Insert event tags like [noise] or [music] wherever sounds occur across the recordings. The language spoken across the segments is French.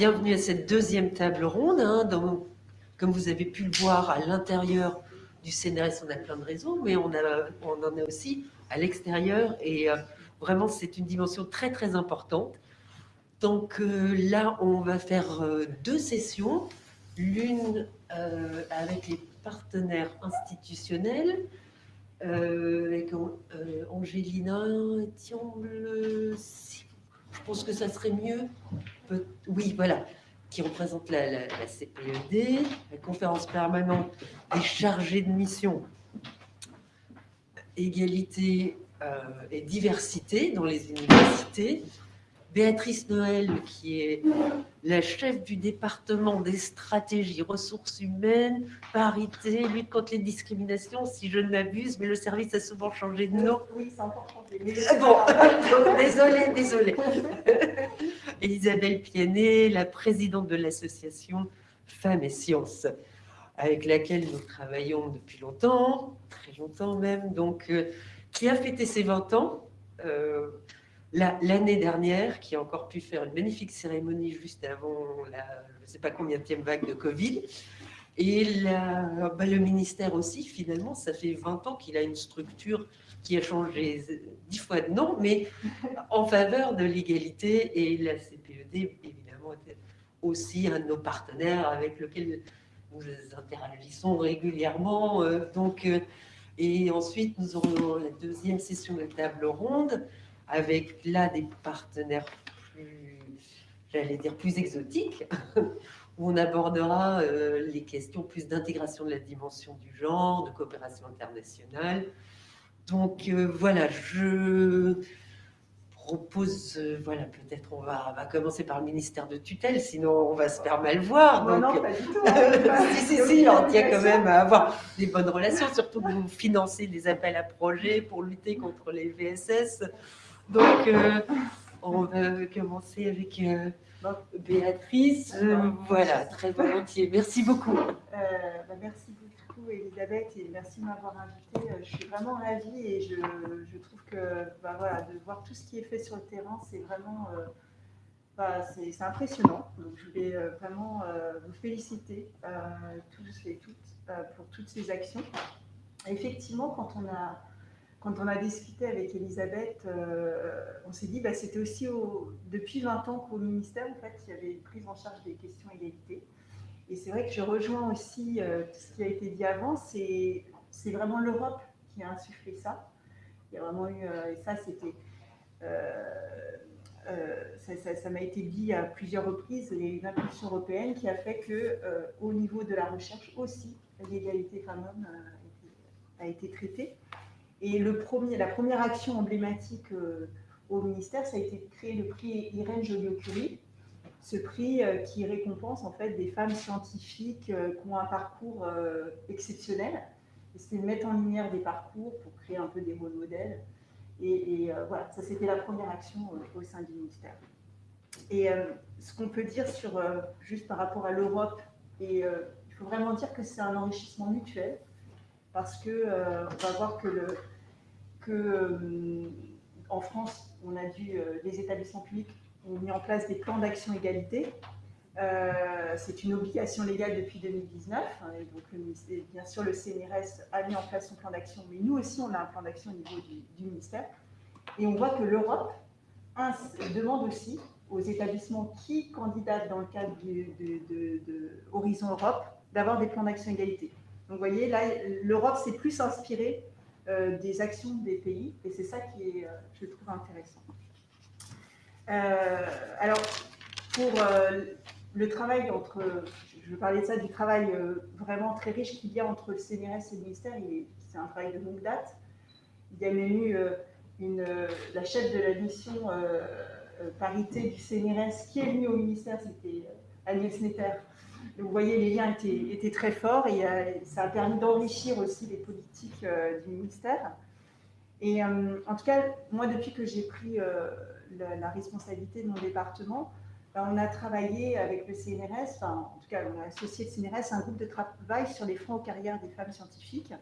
bienvenue à cette deuxième table ronde. Hein, comme vous avez pu le voir à l'intérieur du CNRS, on a plein de réseaux, mais on, en a aussi à l'extérieur. Et euh, vraiment, c'est une dimension très, très importante. Donc euh, là, on va faire euh, deux sessions. L'une avec les partenaires institutionnels, avec Angélina je pense que ça serait mieux. Oui, voilà, qui représente la, CPED, la conférence permanente des chargés de mission, égalité euh, et diversité dans les universités, Béatrice Noël, qui est la chef du département des stratégies, ressources humaines, parité, lutte contre les discriminations, si je ne m'abuse, mais le service a souvent changé de nom. Oui, c'est encore changé. Ah bon, [laughs] désolée, désolée. [laughs] Isabelle Pianet, la présidente de l'association Femmes et Sciences, avec laquelle nous travaillons depuis longtemps, très longtemps même, donc, euh, qui a fêté ses 20 ans. Euh, l'année dernière, qui a encore pu faire une magnifique cérémonie juste avant la, je ne sais pas combien de vague de Covid. Et bah, le ministère aussi, finalement, ça fait 20 ans qu'il a une structure qui a changé dix fois de nom, mais [laughs] en faveur de l'égalité. Et la CPED, évidemment, était aussi un de nos partenaires avec lequel nous interagissons régulièrement. Euh, donc, euh, et ensuite, nous aurons la deuxième session de table ronde avec là des partenaires plus, j'allais dire, plus exotiques, [laughs] où on abordera euh, les questions plus d'intégration de la dimension du genre, de coopération internationale. Donc euh, voilà, je propose, euh, voilà, peut-être on va, va, commencer par le ministère de tutelle, sinon on va se faire mal voir. Non, donc, non, pas du tout. [laughs] Si, si, si, on tient quand même à avoir des bonnes relations, surtout que vous [laughs] financez des appels à projets pour lutter contre les VSS. Donc, euh, on va commencer avec euh, Béatrice. Euh, voilà, très volontiers. Merci beaucoup. Bah, merci beaucoup, Elisabeth, et merci de m'avoir invitée. Je suis vraiment ravie et je, trouve que bah, voilà, de voir tout ce qui est fait sur le terrain, c'est vraiment bah, c'est impressionnant. Donc, je voulais vraiment vous féliciter tous et toutes pour toutes ces actions. Effectivement, quand on a quand on a discuté avec Elisabeth, euh, on s'est dit bah, c'était aussi depuis 20 ans qu'au ministère, en fait, il y avait une prise en charge des questions égalité. Et c'est vrai que je rejoins aussi euh, tout ce qui a été dit avant, c'est vraiment l'Europe qui a insufflé ça. Il y a vraiment eu, euh, et ça c'était, ça m'a été dit à plusieurs reprises, il y a une impulsion européenne qui a fait que au niveau de la recherche aussi, l'égalité femmes-hommes a été traitée. Et le premier, la première action emblématique euh, au ministère, ça a été de créer le prix Irène Joliot-Curie, ce prix euh, qui récompense en fait des femmes scientifiques euh, qui ont un parcours exceptionnel. C'est de mettre en lumière des parcours pour créer un peu des rôles modèles. Et, voilà, ça c'était la première action au sein du ministère. Et ce qu'on peut dire sur, juste par rapport à l'Europe, et il faut vraiment dire que c'est un enrichissement mutuel parce que on va voir que le, que euh, en France, on a dû, euh, les établissements publics ont mis en place des plans d'action égalité. Euh, c'est une obligation légale depuis 2019. Hein, donc, bien sûr, le CNRS a mis en place son plan d'action, mais nous aussi, on a un plan d'action au niveau du, ministère. Et on voit que l'Europe demande aussi aux établissements qui candidatent dans le cadre de, Horizon Europe d'avoir des plans d'action égalité. Donc, vous voyez, là, l'Europe s'est plus inspirée euh, des actions des pays, et c'est ça qui est, euh, je trouve, intéressant. Euh, alors, pour le travail entre, je parler de ça, du travail vraiment très riche qu'il y a entre le CNRS et le ministère, c'est un travail de longue date. Il y a même eu une, la chef de la mission parité du CNRS qui est venue au ministère, c'était Agnès Netter, vous voyez, les liens étaient, très forts et euh, ça a permis d'enrichir aussi les politiques euh, du ministère. Et euh, en tout cas, moi, depuis que j'ai pris la, responsabilité de mon département, ben, on a travaillé avec le CNRS, enfin, en tout cas, on a associé le CNRS à un groupe de travail sur les fonds aux carrières des femmes scientifiques.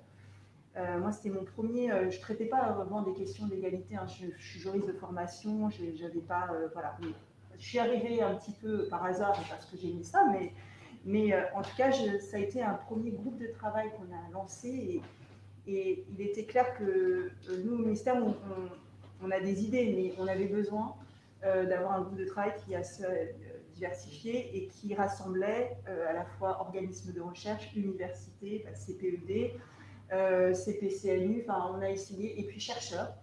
moi, c'était mon premier. je ne traitais pas vraiment des questions d'égalité. Hein, je, suis juriste de formation. Je n'avais pas. voilà. je suis arrivée un petit peu par hasard parce que j'ai mis ça, mais, mais en tout cas, ça a été un premier groupe de travail qu'on a lancé et, il était clair que nous, au ministère, on, a des idées, mais on avait besoin d'avoir un groupe de travail qui a diversifié et qui rassemblait à la fois organismes de recherche, universités, CPED, euh, CPCNU, enfin, on a essayé, et puis chercheurs.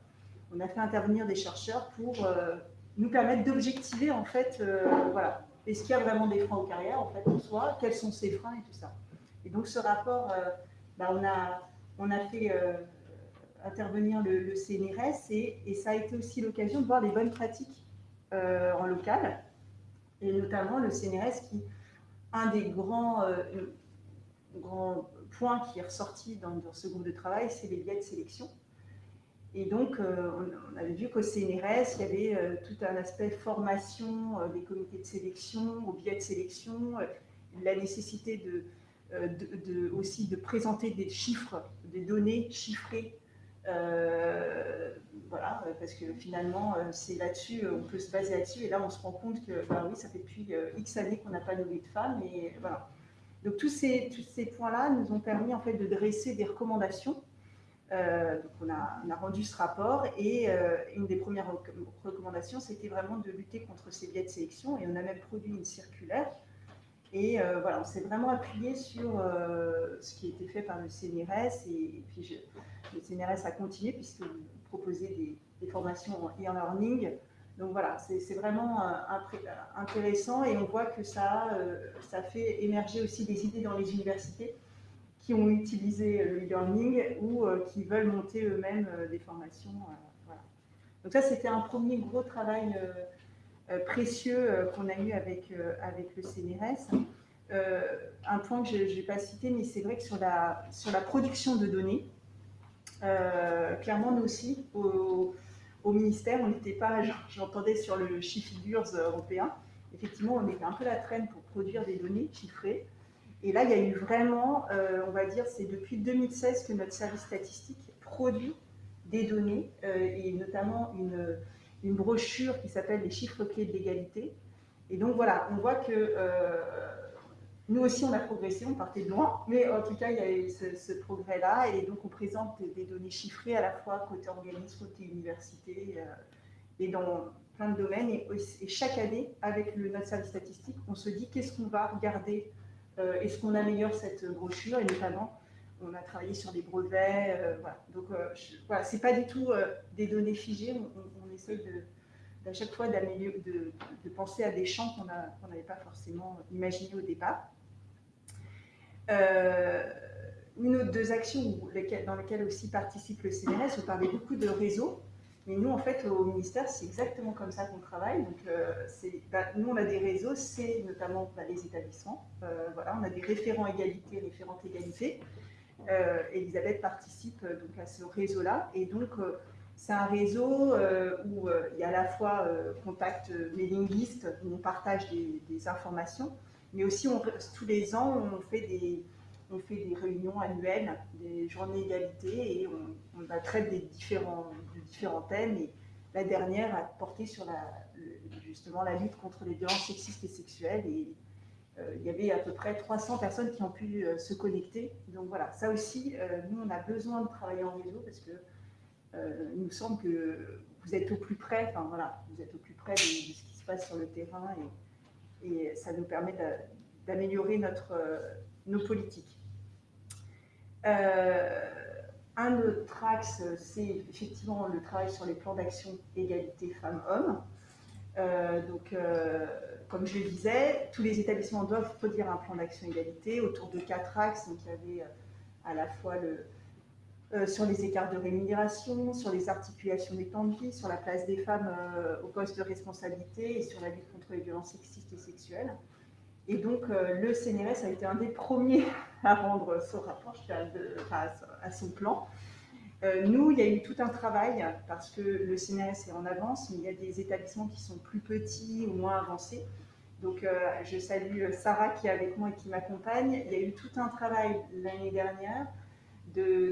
On a fait intervenir des chercheurs pour euh, nous permettre d'objectiver, en fait, euh, voilà, est-ce qu'il y a vraiment des freins aux carrières, en fait, en soi, quels sont ces freins et tout ça? Et donc, ce rapport, bah, on, a, on a fait intervenir le, CNRS et, ça a été aussi l'occasion de voir les bonnes pratiques en local, et notamment le CNRS qui, un des grands, grands point qui est ressorti dans, ce groupe de travail, c'est les biais de sélection. Et donc, euh, on, avait vu qu'au CNRS, il y avait euh, tout un aspect formation euh, des comités de sélection, aux biais de sélection, la nécessité aussi de présenter des chiffres, des données chiffrées. voilà, parce que finalement, c'est là-dessus, on peut se baser là-dessus. Et là, on se rend compte que, ben oui, ça fait depuis X années qu'on n'a pas nommé de femmes. Et voilà. Donc tous ces, tous ces points-là nous ont permis en fait de dresser des recommandations. Euh, donc on a, rendu ce rapport et euh, une des premières recommandations, c'était vraiment de lutter contre ces biais de sélection et on a même produit une circulaire. Et euh, voilà, on s'est vraiment appuyé sur ce qui été fait par le CNRS et, puis le CNRS a continué puisque vous proposez des, formations en e-learning donc voilà, c'est vraiment intéressant et on voit que ça fait émerger aussi des idées dans les universités qui ont utilisé le e-learning ou euh, qui veulent monter eux-mêmes des formations. Donc ça, c'était un premier gros travail précieux qu'on a eu avec, avec le CNRS. un point que je n'ai pas cité, mais c'est vrai que sur la, sur la production de données, clairement, nous aussi, au, au ministère, on n'était pas, j'entendais sur le Figures européen, effectivement, on était un peu la traîne pour produire des données chiffrées. Et là, il y a eu vraiment, euh, on va dire, c'est depuis 2016 que notre service statistique produit des données, euh, et notamment une, une brochure qui s'appelle Les chiffres clés de l'égalité. Et donc voilà, on voit que euh, nous aussi, on a progressé, on partait de loin, mais en tout cas, il y a eu ce, progrès-là, et donc on présente des, données chiffrées à la fois côté organisme, côté université, et dans plein de domaines. Et, chaque année, avec le, notre service statistique, on se dit qu'est-ce qu'on va regarder, est-ce qu'on améliore cette brochure, et notamment, on a travaillé sur les brevets, euh, voilà. Donc, voilà, c'est pas du tout des données figées, on, on, essaye à chaque fois de, penser à des champs qu'on n'avait pas forcément imaginés au départ. Euh, une autre deux actions dans lesquelles aussi participe le CNRS, on parlait beaucoup de réseaux, mais nous, en fait, au ministère, c'est exactement comme ça qu'on travaille. Donc, euh, bah, nous, on a des réseaux, c'est notamment bah, les établissements. Euh, voilà, on a des référents égalité, référentes égalité. Elisabeth participe donc à ce réseau-là. Et donc, c'est un réseau où il y a à la fois contact mailing list, où on partage des informations, mais aussi, tous les ans, on fait, des, on fait des réunions annuelles, des journées d'égalité, et on, traite des différents, de différents thèmes. Et la dernière a porté sur la, justement la lutte contre les violences sexistes et sexuelles. Et euh, il y avait à peu près 300 personnes qui ont pu euh, se connecter. Donc voilà, ça aussi, euh, nous, on a besoin de travailler en réseau parce que il nous semble que vous êtes au plus près, enfin voilà, vous êtes au plus près de, ce qui se passe sur le terrain. Et, et ça nous permet d'améliorer notre, nos politiques. Euh, un autre axe, c'est effectivement le travail sur les plans d'action égalité femmes-hommes. Euh, donc, comme je le disais, tous les établissements doivent produire un plan d'action égalité autour de quatre axes. Donc, il y avait à la fois sur les écarts de rémunération, sur les articulations des temps de vie, sur la place des femmes au poste de responsabilité et sur la lutte contre les violences sexistes et sexuelles. Et donc, euh, le CNRS a été un des premiers [laughs] à rendre son rapport, à, son plan. Euh, nous, il y a eu tout un travail, parce que le CNRS est en avance, mais il y a des établissements qui sont plus petits ou moins avancés. Donc, euh, je salue Sarah qui est avec moi et qui m'accompagne. Il y a eu tout un travail l'année dernière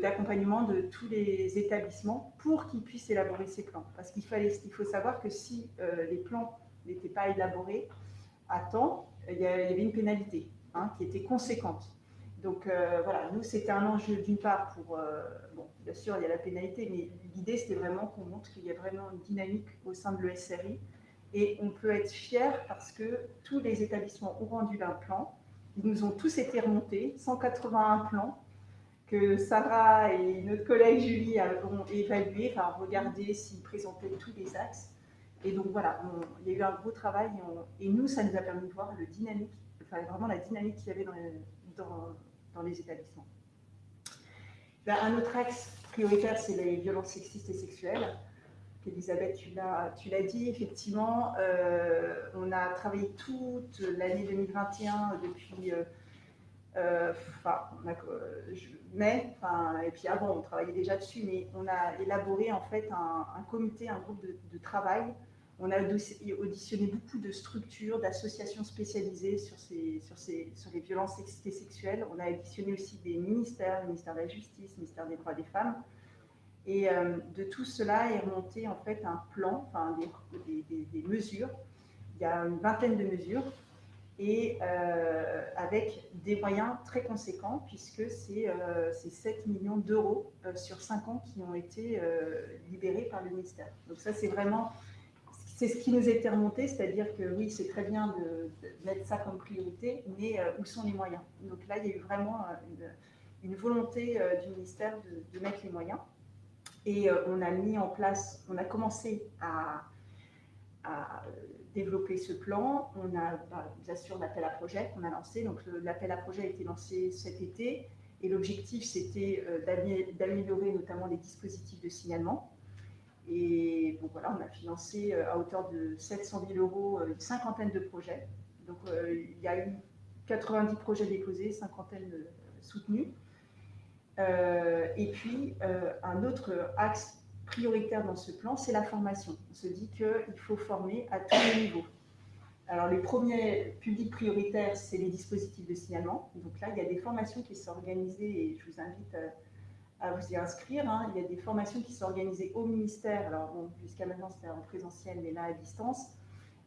d'accompagnement de, tous les établissements pour qu'ils puissent élaborer ces plans. Parce qu'il il faut savoir que si les plans n'était pas élaboré à temps, il y avait une pénalité hein, qui était conséquente. Donc euh, voilà, nous, c'était un enjeu d'une part pour, euh, bon, bien sûr, il y a la pénalité, mais l'idée, c'était vraiment qu'on montre qu'il y a vraiment une dynamique au sein de l'ESRI. Et on peut être fier parce que tous les établissements ont rendu un plan. Ils nous ont tous été remontés, 181 plans que Sarah et notre collègue Julie ont évalué, enfin regardé s'ils présentaient tous les axes. Et donc voilà, il y a eu un gros travail et, nous, ça nous a permis de voir le dynamique, enfin, vraiment la dynamique qu'il y avait dans, les établissements. Ben, un autre axe prioritaire, c'est les violences sexistes et sexuelles. Elisabeth, tu l'as dit, effectivement, euh, on a travaillé toute l'année 2021 depuis euh, euh, mai, et puis avant, on travaillait déjà dessus, mais on a élaboré en fait un, comité, un groupe de, travail. On a auditionné beaucoup de structures, d'associations spécialisées sur, ces, sur, ces, sur les violences sexuelles. On a auditionné aussi des ministères, le ministère de la Justice, le ministère des Droits des Femmes. Et euh, de tout cela est remonté en fait un plan, enfin des, des, mesures. Il y a une vingtaine de mesures et euh, avec des moyens très conséquents puisque c'est euh, 7 millions d'euros euh, sur 5 ans qui ont été libérés par le ministère. Donc ça c'est vraiment, c'est ce qui nous était remonté, c'est-à-dire que oui c'est très bien de, mettre ça comme priorité, mais où sont les moyens? Donc là il y a eu vraiment une, volonté du ministère de, mettre les moyens. Et euh, on a mis en place, on a commencé à, développer ce plan. On a bah, bien sûr l'appel à projet qu'on a lancé. Donc l'appel à projet a été lancé cet été. Et l'objectif, c'était euh, d'améliorer notamment les dispositifs de signalement. Et donc voilà, on a financé euh, à hauteur de 700 000 euros une cinquantaine de projets. Donc il y a eu 90 projets déposés, cinquantaine soutenus. Euh, et puis, euh, un autre axe prioritaire dans ce plan, c'est la formation. On se dit qu'il faut former à tous les niveaux. Alors, les premiers publics prioritaires, c'est les dispositifs de signalement. Donc là, il y a des formations qui sont organisées et je vous invite à, vous y inscrire. Hein. Il y a des formations qui sont organisées au ministère. Alors, jusqu'à maintenant, c'était en présentiel, mais là, à distance.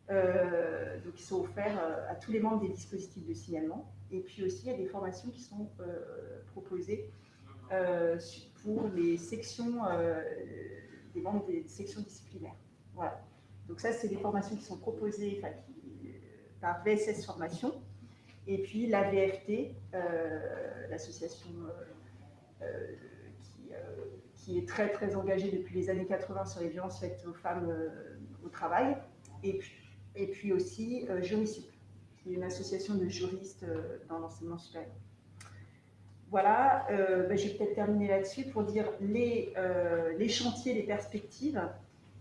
Euh, donc, qui sont offerts à tous les membres des dispositifs de signalement. Et puis aussi, il y a des formations qui sont proposées euh, pour les sections, euh, des membres des sections disciplinaires. Voilà. Donc ça, c'est des formations qui sont proposées par VSS Formation. Et puis la euh, l'association qui, qui, est très très engagée depuis les années 80 sur les violences faites aux femmes au travail. Et puis, aussi Jurisup, qui est une association de juristes dans l'enseignement supérieur. Voilà, euh, ben, je vais peut-être terminer là-dessus pour dire les, euh, les, chantiers, les perspectives.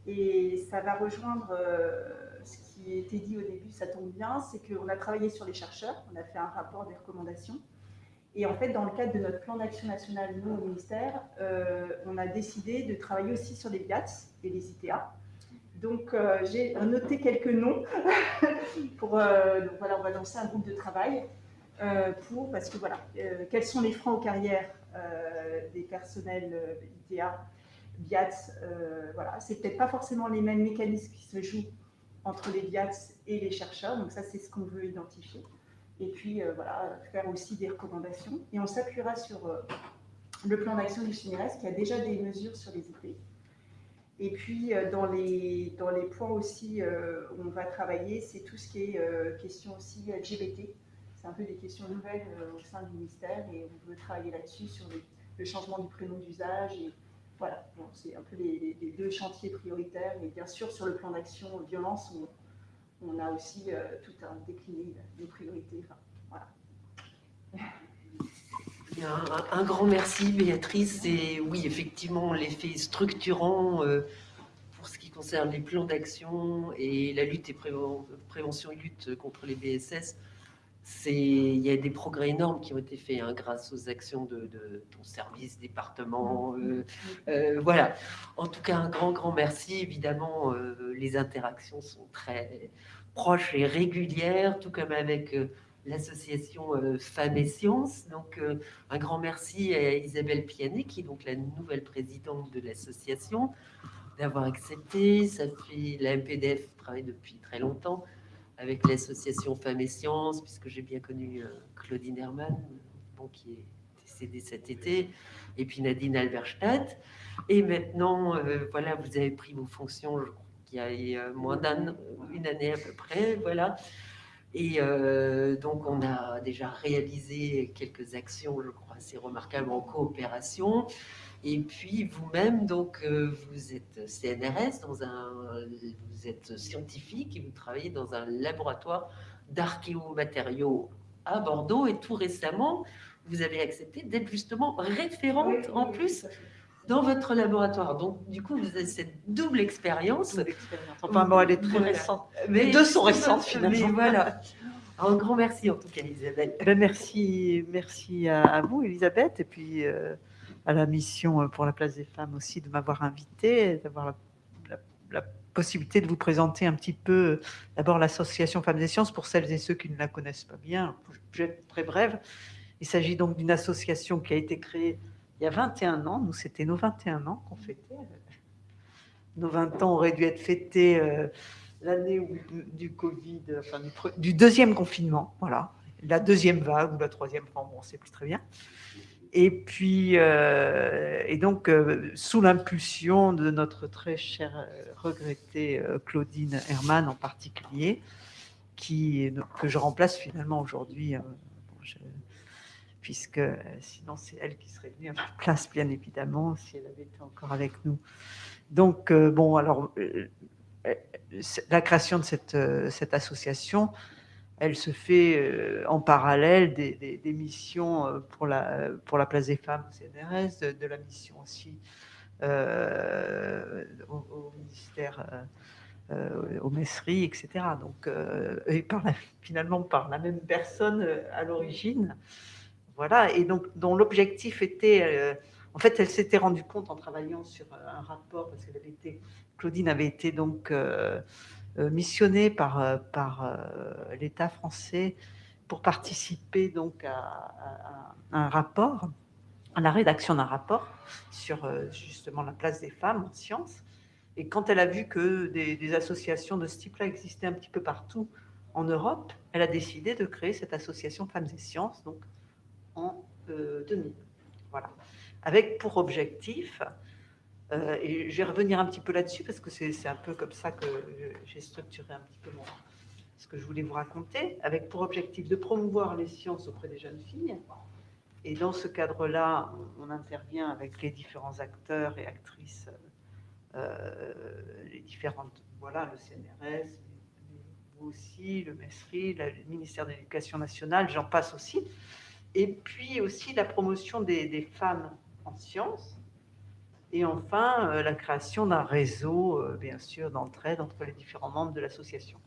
Et ça va rejoindre euh, ce qui était dit au début, ça tombe bien, c'est qu'on a travaillé sur les chercheurs, on a fait un rapport des recommandations. Et en fait, dans le cadre de notre plan d'action national, nous, au ministère, on a décidé de travailler aussi sur les BIATS et les ITA. Donc, j'ai noté quelques noms. [laughs] pour, donc voilà, on va lancer un groupe de travail. Euh, pour, parce que voilà, euh, quels sont les freins aux carrières euh, des personnels ITA, BIATS, voilà, c'est peut-être pas forcément les mêmes mécanismes qui se jouent entre les BIATS et les chercheurs, donc ça c'est ce qu'on veut identifier. Et puis voilà, faire aussi des recommandations. Et on s'appuiera sur le plan d'action du CNRS qui a déjà des mesures sur les IP. Et puis, dans, les, dans les points aussi où on va travailler, c'est tout ce qui est question aussi LGBT, c'est un peu des questions nouvelles euh, au sein du ministère et on veut travailler là-dessus sur le changement du prénom d'usage. Et voilà, c'est un peu les, deux chantiers prioritaires. Et bien sûr, sur le plan d'action violence, on, a aussi euh, tout un décliné de priorités. Un, grand merci Béatrice et oui effectivement l'effet structurant euh, pour ce qui concerne les plans d'action et la lutte et prévention et lutte contre les BSS il y a des progrès énormes qui ont été faits hein, grâce aux actions de, ton service, département. Euh, voilà. En tout cas, un grand, grand merci. Évidemment, les interactions sont très proches et régulières, tout comme avec l'association Femmes et Sciences. Donc, un grand merci à Isabelle Pianet, qui est donc la nouvelle présidente de l'association. d'avoir accepté. Ça fait la MPDF travaille depuis très longtemps avec l'association Femmes et Sciences, puisque j'ai bien connu euh, Claudine Hermann, bon, qui est décédée cet été, et puis Nadine Alberstadt. Et maintenant, euh, voilà, vous avez pris vos fonctions, je crois qu'il y a moins d'une année à peu près, voilà. Et euh, donc, on a déjà réalisé quelques actions, je crois, assez remarquables en coopération. Et puis vous-même, donc, euh, vous êtes CNRS, dans un, vous êtes scientifique et vous travaillez dans un laboratoire d'archéomatériaux à Bordeaux. Et tout récemment, vous avez accepté d'être justement référente en plus dans votre laboratoire. Donc, du coup, vous avez cette double expérience. Enfin, bon, elle est très récente. Mais, Les deux sont récentes, finalement. Mais voilà. Un grand merci, en tout cas, Elisabeth. Ben, merci, merci à, vous, Elisabeth. Et puis, euh, à la mission euh, pour la place des femmes aussi de m'avoir invité, d'avoir la, possibilité de vous présenter un petit peu d'abord l'association Femmes et Sciences pour celles et ceux qui ne la connaissent pas bien. Je vais être très brève. Il s'agit donc d'une association qui a été créée il y a 21 ans. Nous, c'était nos 21 ans qu'on fêtait. Nos 20 ans auraient dû être fêtés euh, l'année du Covid, enfin du, deuxième confinement, voilà, la deuxième vague ou la troisième, bon, on ne sait plus très bien. Et puis, euh, et donc, euh, sous l'impulsion de notre très chère, euh, regrettée Claudine Hermann en particulier, qui, que je remplace finalement aujourd'hui, puisque sinon c'est elle qui serait venue à ma place, bien évidemment, si elle avait été encore avec nous. Donc, bon, alors, la création de cette, cette association, elle se fait euh, en parallèle des, missions euh, pour la, pour la place des femmes au CNRS, de, la mission aussi euh, au, ministère, aux messeries, etc. Donc, et par finalement par la même personne à l'origine. Voilà, et donc dont l'objectif était, en fait, elle s'était rendue compte en travaillant sur un rapport, parce qu'elle avait été, Claudine avait été donc euh, missionné par, euh, par euh, l'État français pour participer donc à, un rapport, à la rédaction d'un rapport sur justement la place des femmes en sciences. Et quand elle a vu que des, associations de ce type-là existaient un petit peu partout en Europe, elle a décidé de créer cette association Femmes et Sciences, donc en 2000. Voilà. Avec pour objectif euh, et je vais revenir un petit peu là-dessus parce que c'est un peu comme ça que j'ai structuré un petit peu ce que je voulais vous raconter, avec pour objectif de promouvoir les sciences auprès des jeunes filles. Et dans ce cadre-là, on, intervient avec les différents acteurs et actrices, euh, les différentes, voilà, le CNRS, vous aussi, le MESRI, le ministère de l'Éducation nationale, j'en passe aussi. Et puis aussi la promotion des, femmes en sciences, et enfin, euh, la création d'un réseau, euh, bien sûr, d'entraide entre les différents membres de l'association.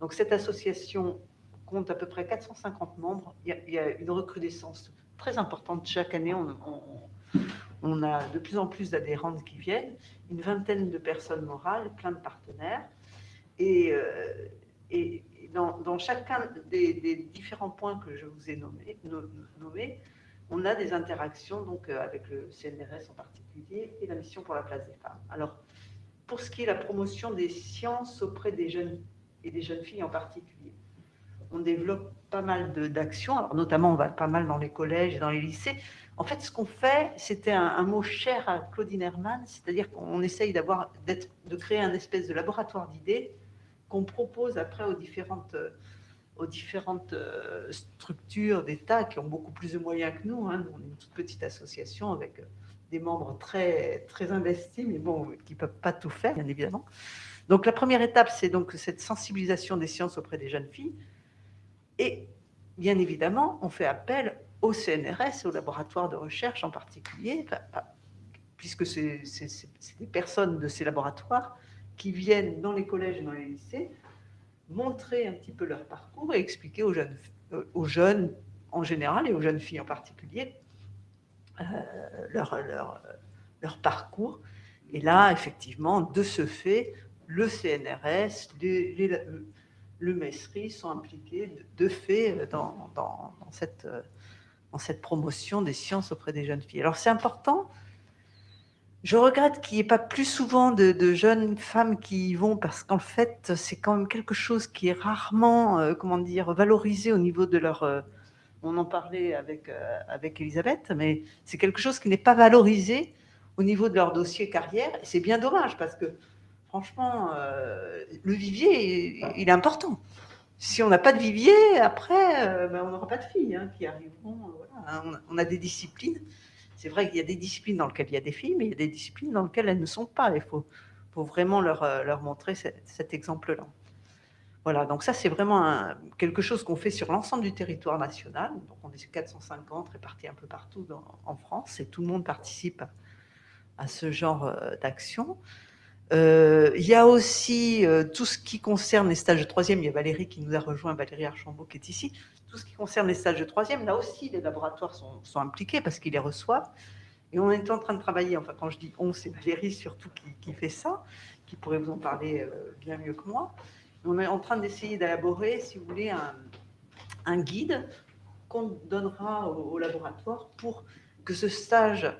Donc cette association compte à peu près 450 membres. Il y a, une recrudescence très importante. Chaque année, on, a de plus en plus d'adhérentes qui viennent, une vingtaine de personnes morales, plein de partenaires. Et, euh, et dans, chacun des, différents points que je vous ai nommés, on a des interactions donc, euh, avec le CNRS en particulier et la mission pour la place des femmes. Alors, pour ce qui est la promotion des sciences auprès des jeunes et des jeunes filles en particulier, on développe pas mal d'actions, notamment on va pas mal dans les collèges et dans les lycées. En fait, ce qu'on fait, c'était un, mot cher à Claudine Hermann, c'est-à-dire qu'on essaye de créer un espèce de laboratoire d'idées qu'on propose après aux différentes aux différentes euh, structures d'État qui ont beaucoup plus de moyens que nous. Hein. On est une toute petite association avec euh, des membres très, très investis, mais bon, qui ne peuvent pas tout faire, bien évidemment. Donc la première étape, c'est donc cette sensibilisation des sciences auprès des jeunes filles. Et bien évidemment, on fait appel au CNRS, au laboratoire de recherche en particulier, puisque c'est des personnes de ces laboratoires qui viennent dans les collèges et dans les lycées montrer un petit peu leur parcours et expliquer aux jeunes, euh, aux jeunes en général et aux jeunes filles en particulier euh, leur, leur, leur, parcours. Et là, effectivement, de ce fait, le CNRS, le MESRI sont impliqués de fait dans, dans, cette, dans cette promotion des sciences auprès des jeunes filles. Alors c'est important Je regrette qu'il n'y ait pas plus souvent de, jeunes femmes qui y vont parce qu'en fait, c'est quand même quelque chose qui est rarement, euh, comment dire, valorisé au niveau de leur... Euh, on en parlait avec, euh, avec Elisabeth, mais c'est quelque chose qui n'est pas valorisé au niveau de leur dossier carrière. Et c'est bien dommage parce que, franchement, le vivier, il, est important. Si on n'a pas de vivier, après, ben, on n'aura pas de filles hein, qui arriveront. on a des disciplines c'est vrai qu'il y a des disciplines dans lesquelles il y a des filles, mais il y a des disciplines dans lesquelles elles ne sont pas. Il faut, vraiment leur, euh, montrer cet, exemple-là. Voilà, donc ça, c'est vraiment quelque chose qu'on fait sur l'ensemble du territoire national. Donc, on est 450 répartis un peu partout en France et tout le monde participe à, ce genre euh, d'action. Euh, il y a aussi tout ce qui concerne les stages de troisième. Il y a Valérie qui nous a rejoint, Valérie Archambault qui est ici tout ce qui concerne les stages de troisième, là aussi, les laboratoires sont, impliqués parce qu'ils les reçoivent. Et on est en train de travailler, enfin quand je dis on, c'est Valérie surtout qui, fait ça, qui pourrait vous en parler euh, bien mieux que moi. On est en train d'essayer d'élaborer, si vous voulez, un, guide qu'on donnera au, au, laboratoire pour que ce stage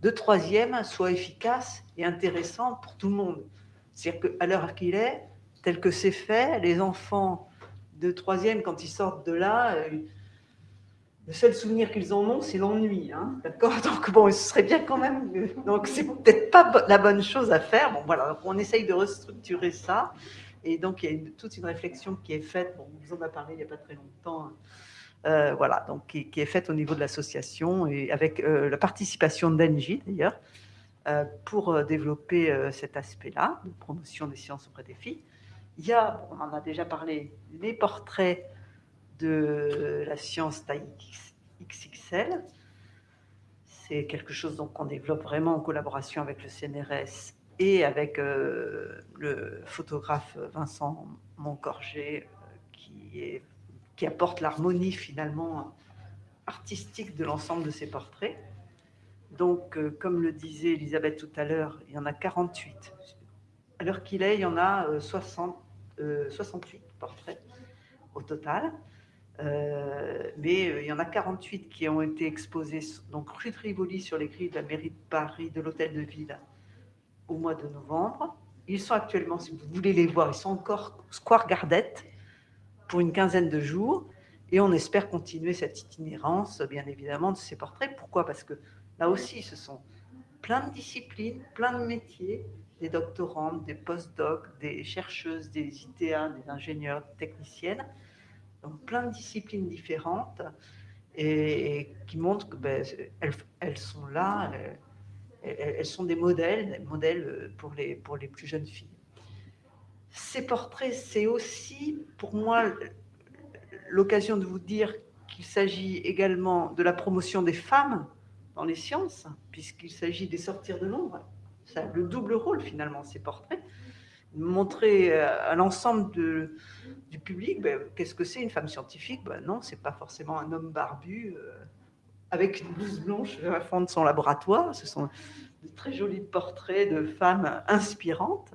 de troisième soit efficace et intéressant pour tout le monde. C'est-à-dire qu'à l'heure qu'il est, tel que c'est fait, les enfants de troisième, quand ils sortent de là, euh, le seul souvenir qu'ils en ont, c'est l'ennui. Hein, Donc, bon, ce serait bien quand même. Donc, c'est peut-être pas la bonne chose à faire. Bon, voilà, on essaye de restructurer ça. Et donc, il y a toute une réflexion qui est faite. Bon, on vous en a parlé il n'y a pas très longtemps. Hein. Euh, voilà, donc qui, est faite au niveau de l'association et avec euh, la participation d'Engie d'ailleurs, pour développer cet aspect-là, de promotion des sciences auprès des filles. Il y a, on en a déjà parlé, les portraits de la science taille XXL. C'est quelque chose qu'on développe vraiment en collaboration avec le CNRS et avec euh, le photographe Vincent Moncorget, euh, qui, apporte l'harmonie finalement artistique de l'ensemble de ces portraits. Donc, euh, comme le disait Elisabeth tout à l'heure, il y en a 48. À l'heure qu'il est, il y en a 60 68 euh, portraits au total. Euh, mais euh, il y en a 48 qui ont été exposés donc rue de Rivoli sur les grilles de la mairie de Paris, de l'hôtel de ville, au mois de novembre. Ils sont actuellement, si vous voulez les voir, ils sont encore Square Gardette pour une quinzaine de jours. Et on espère continuer cette itinérance, bien évidemment, de ces portraits. Pourquoi? Parce que là aussi, ce sont plein de disciplines, plein de métiers, des doctorantes, des post-docs, des chercheuses, des ITA, des ingénieurs, des techniciennes, donc plein de disciplines différentes et, qui montrent que ben, elles, sont là, elles, sont des modèles, des modèles pour les, pour les plus jeunes filles. Ces portraits, c'est aussi pour moi l'occasion de vous dire qu'il s'agit également de la promotion des femmes dans les sciences, puisqu'il s'agit des sortir de l'ombre le double rôle finalement, ces portraits. Montrer euh, à l'ensemble du public ben, qu'est-ce que c'est une femme scientifique? Ben, non, c'est pas forcément un homme barbu euh, avec une blouse blanche à fond de son laboratoire. Ce sont de très jolis portraits de femmes inspirantes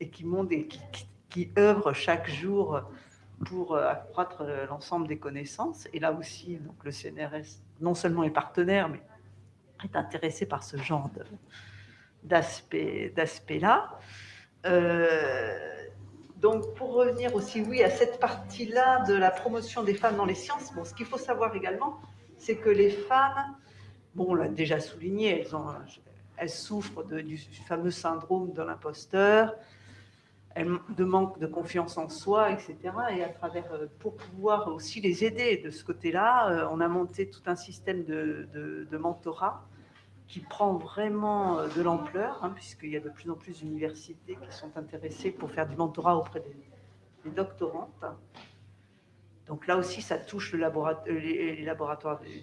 et qui montent et qui, qui, œuvrent chaque jour pour euh, accroître l'ensemble des connaissances. Et là aussi, donc, le CNRS non seulement est partenaire, mais est intéressé par ce genre de, d'aspect-là. Euh, donc, pour revenir aussi, oui, à cette partie-là de la promotion des femmes dans les sciences, bon, ce qu'il faut savoir également, c'est que les femmes, bon, on l'a déjà souligné, elles, souffrent du fameux syndrome de l'imposteur, de manque de confiance en soi, etc. Et à travers, euh, pour pouvoir aussi les aider de ce côté-là, euh, on a monté tout un système de, de mentorat qui prend vraiment euh, de l'ampleur, hein, puisqu'il y a de plus en plus d'universités qui sont intéressées pour faire du mentorat auprès des, doctorantes. Donc là aussi, ça touche laboratoire, euh, les, laboratoires du,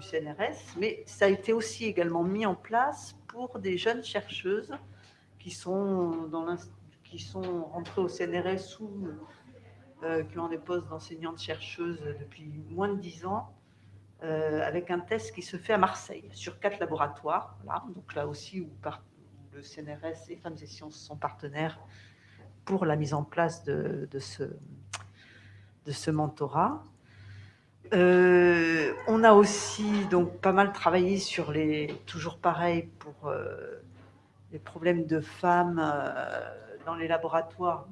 CNRS, mais ça a été aussi également mis en place pour des jeunes chercheuses qui sont, dans qui sont rentrées au CNRS ou euh, qui ont des postes d'enseignantes-chercheuses depuis moins de dix ans euh, avec un test qui se fait à Marseille, sur quatre laboratoires. Donc là aussi, où, le CNRS et Femmes et Sciences sont partenaires pour la mise en place de, ce, mentorat. Euh, on a aussi donc pas mal travaillé sur les, toujours pareil, pour euh, les problèmes de femmes dans les laboratoires.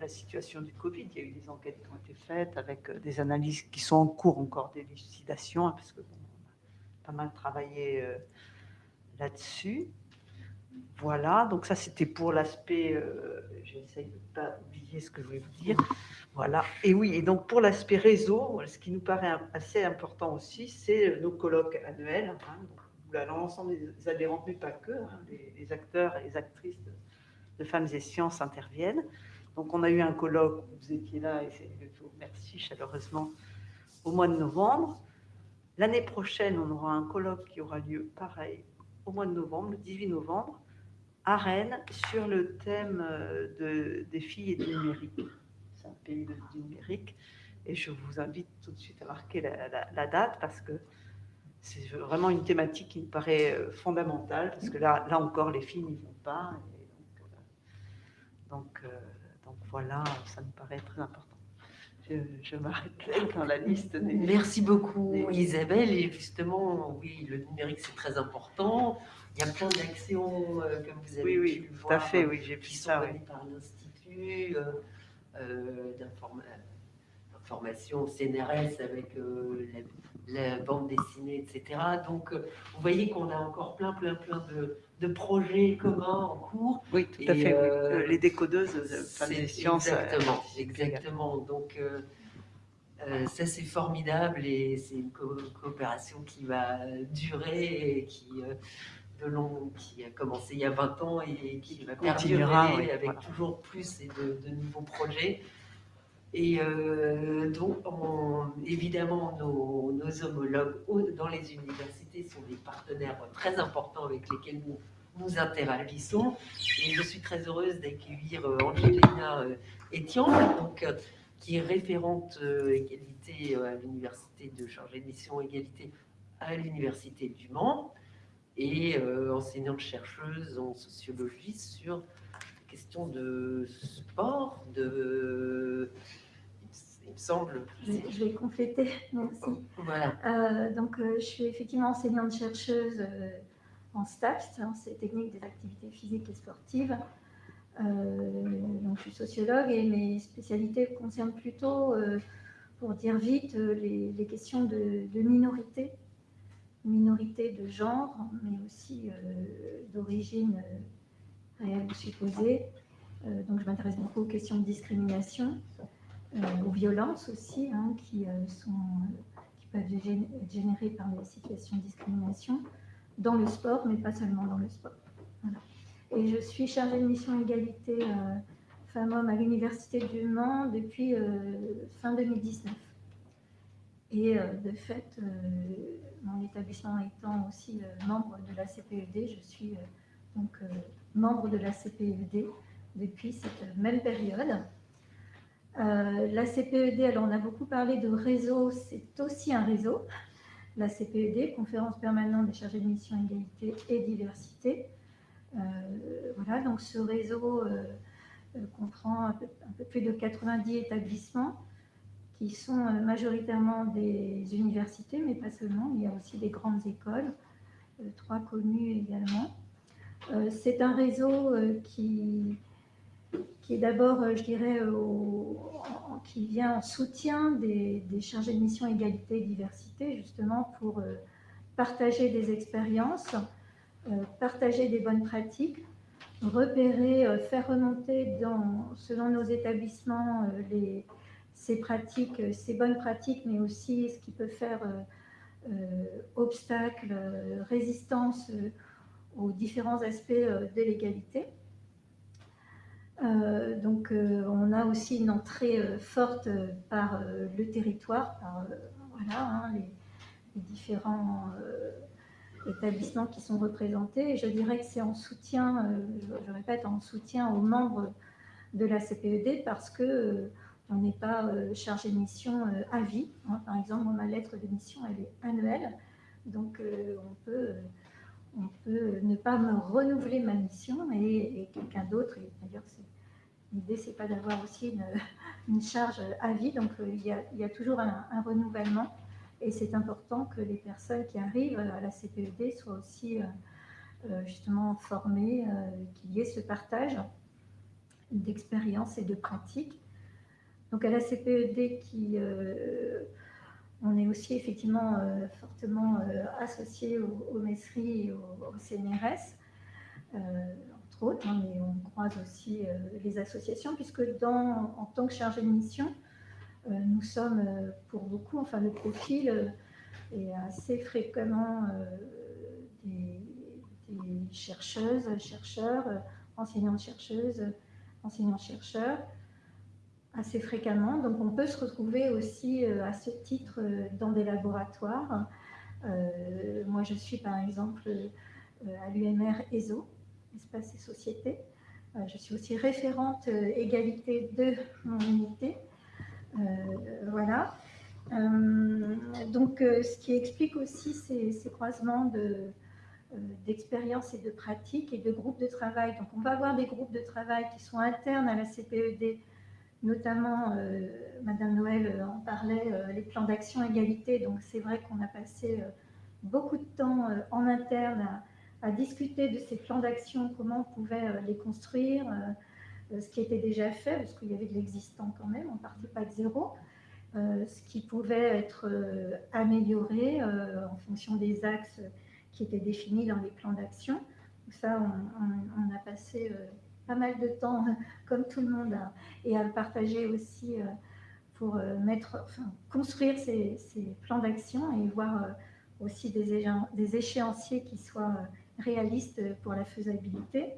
La, situation du Covid, il y a eu des enquêtes qui ont été faites avec des analyses qui sont en cours encore d'élucidation, hein, parce que a pas mal travaillé là-dessus. Voilà, donc ça c'était pour l'aspect, euh, j'essaye de ne pas oublier ce que je voulais vous dire. Voilà, et oui, et donc pour l'aspect réseau, ce qui nous paraît assez important aussi, c'est nos colloques annuels, hein, l'ensemble des adhérents, mais pas que, hein, les, acteurs et les actrices de, Femmes et Sciences interviennent. Donc on a eu un colloque, vous étiez là, et je vous remercie chaleureusement, au mois de novembre. L'année prochaine, on aura un colloque qui aura lieu pareil au mois de novembre, le 18 novembre, à Rennes sur le thème euh, de, des filles et du numérique. C'est un pays de, du numérique. Et je vous invite tout de suite à marquer la, date parce que c'est vraiment une thématique qui me paraît euh, fondamentale parce que là, encore, les filles n'y vont pas. donc, euh, donc, voilà, ça me paraît très important. Je, m'arrête là dans la liste. Merci beaucoup Isabelle. Et justement, oui, le numérique c'est très important. Il y a plein d'actions, euh, comme vous avez oui, pu oui, tout à fait, oui, j'ai qui sont menées par l'Institut euh, euh, d'information CNRS avec la, bande dessinée, etc. Donc, vous voyez qu'on a encore plein, plein, plein de, projets communs en cours. Oui, tout à fait. Les décodeuses, des sciences. Exactement, exactement. Donc, ça, c'est formidable et c'est une coopération qui va durer et qui, de long qui a commencé il y a 20 ans et qui va perdurer avec toujours plus et de, nouveaux projets. Et euh, donc, évidemment, nos, homologues dans les universités sont des partenaires très importants avec lesquels nous nous interagissons. Et je suis très heureuse d'accueillir euh, Angelina euh, Etienne, donc, qui est référente égalité à l'université de chargée de mission égalité à l'université du Mans et enseignante-chercheuse en sociologie sur question de sport, de... Il me semble. Je vais, compléter, merci. Voilà. Euh, donc, euh, je suis effectivement enseignante-chercheuse en STAPS, hein, c'est technique des activités physiques et sportives. donc, je suis sociologue et mes spécialités concernent plutôt, pour dire vite, les, questions de, de minorité minorité de genre, mais aussi euh, d'origine euh, réelle ou supposée. Euh, donc je m'intéresse beaucoup aux questions de discrimination, aux violences aussi, hein, qui, sont, qui peuvent être générées par les situations de discrimination dans le sport, mais pas seulement dans le sport. Et je suis chargée de mission égalité femmes-hommes à l'Université du Mans depuis fin 2019. Et de fait, mon établissement étant aussi euh, membre de la CPED, je suis euh, donc euh, membre de la CPED depuis cette même période. la CPED, alors on a beaucoup parlé de réseau, c'est aussi un réseau. La CPED, Conférence permanente des chargés de mission égalité et diversité. voilà, donc ce réseau comprend un peu, plus de 90 établissements qui sont euh, majoritairement des universités, mais pas seulement, il y a aussi des grandes écoles, euh, trois connues également. Euh, c'est un réseau qui, qui est d'abord, je dirais, qui vient en soutien des, chargés de mission égalité et diversité, justement pour partager des expériences, partager des bonnes pratiques, repérer, faire remonter dans, selon nos établissements ces pratiques, euh, ces bonnes pratiques, mais aussi ce qui peut faire euh, euh, obstacle, résistance aux différents aspects de l'égalité. donc, on a aussi une entrée forte par le territoire, par voilà, hein, les, différents établissements qui sont représentés. Je dirais que c'est en soutien, je, répète, en soutien aux membres de la CPED parce que on n'est pas euh, chargé de mission euh, à vie. Par exemple, ma lettre de mission, elle est annuelle. Donc, euh, on, peut, on peut ne pas me renouveler ma mission et, quelqu'un d'autre. D'ailleurs, l'idée, c'est pas d'avoir aussi une, charge à vie. Donc, il y, a, il y a toujours un, renouvellement. Et c'est important que les personnes qui arrivent à la CPED soient aussi justement former, qu'il y ait ce partage d'expériences et de pratiques. Donc à la CPED, qui, on est aussi effectivement fortement associé au, au et au, CNRS, entre autres, hein, mais on croise aussi les associations, puisque en tant que chargé de mission, nous sommes pour beaucoup, enfin le profil est assez fréquemment des, des, chercheuses, chercheurs, enseignantes-chercheuses, enseignants-chercheurs, assez fréquemment. Donc on peut se retrouver aussi euh, à ce titre euh, dans des laboratoires. Euh, moi, je suis par exemple à l'UMR ESO, Espace et Société. je suis aussi référente égalité de mon unité. voilà. donc, ce qui explique aussi ces, ces croisements de, d'expériences et de pratiques et de groupes de travail. Donc, on va avoir des groupes de travail qui sont internes à la CPED, notamment, euh, Madame Noël euh, en parlait, euh, les plans d'action égalité. Donc, c'est vrai qu'on a passé beaucoup de temps en interne à, discuter de ces plans d'action, comment on pouvait les construire, ce qui était déjà fait, parce qu'il y avait de l'existant quand même, on ne partait pas de zéro. ce qui pouvait être amélioré en fonction des axes qui étaient définis dans les plans d'action. Ça, on, a passé pas mal de temps, [laughs] comme tout le monde, et à partager aussi euh, pour euh, mettre, construire ces, plans d'action et voir aussi des, échéanciers qui soient réalistes pour la faisabilité.